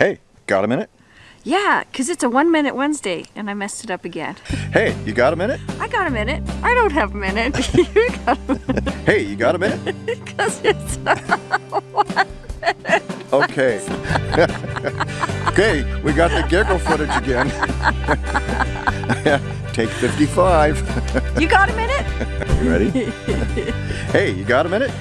Hey, got a minute? Yeah, because it's a one minute Wednesday and I messed it up again. Hey, you got a minute? I got a minute. I don't have a minute. you got a minute Hey, you got a minute? because it's one minute. Okay. okay, we got the giggle footage again. Take 55. You got a minute? You ready? hey, you got a minute?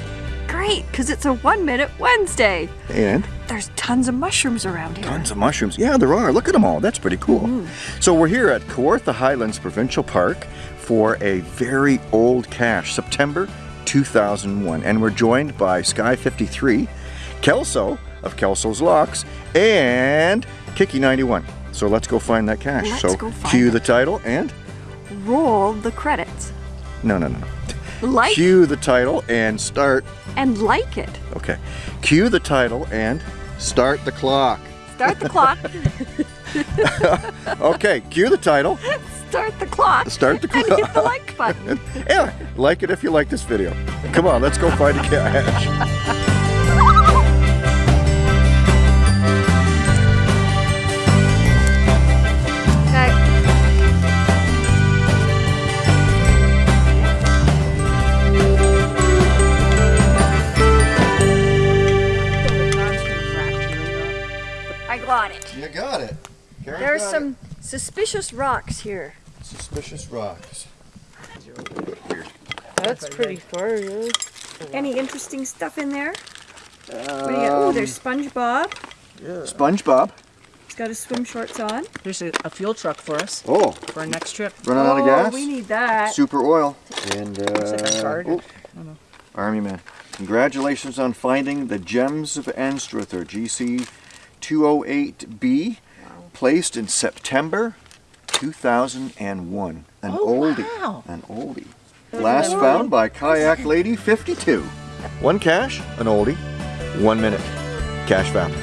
Great, because it's a one minute Wednesday. And There's tons of mushrooms around here. tons of mushrooms. Yeah, there are. Look at them all. That's pretty cool. Mm. So we're here at Kawartha Highlands Provincial Park for a very old cache, September 2001. And we're joined by Sky 53, Kelso of Kelso's Locks, and Kiki 91. So let's go find that cache. Let's so go find cue it. the title and Roll the credits. no, no, no. Like Cue the title and start. and like it. Okay. Cue the title and start the clock. Start the clock. Okay, cue the title. Start the clock. Start the And clock. hit the like button. Yeah, like it if you like this video. Come on, let's go find a cache. Got it. You got it. Karen There's got some suspicious rocks here. suspicious rocks. That's pretty far, yeah. Any interesting stuff in there? What do you got? Oh, there's SpongeBob. Yeah. SpongeBob. He's got his swim shorts on. There's a, a fuel truck for us Oh, for our next trip. running out of oh, gas. we need that. Super oil. And Looks like a uh, oh, Army man. Congratulations on finding the Gems of Anstruther GC 208B, placed in September 2001. An Oh, oldie. wow. An oldie. Last found by Kayak Lady 52. One cache, an oldie, one minute. Cache found.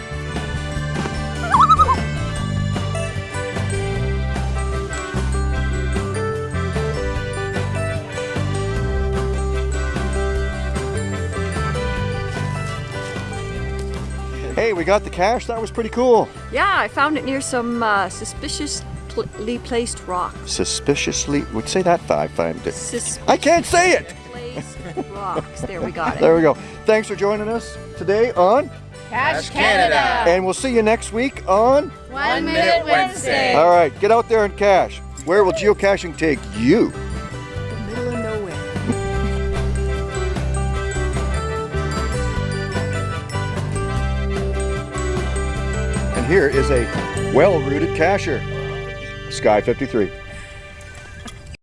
We got the cache. That was pretty cool. Yeah, I found it near some uh, suspiciously placed rocks. Suspiciously, would say that five times. I can't say it. rocks. There we got it. There we go. Thanks for joining us today on, Cash Canada! and we'll see you next week on. One Minute Wednesday! All right, get out there and cache. Where will geocaching take you? Here is a well-rooted cacher, Sky 53.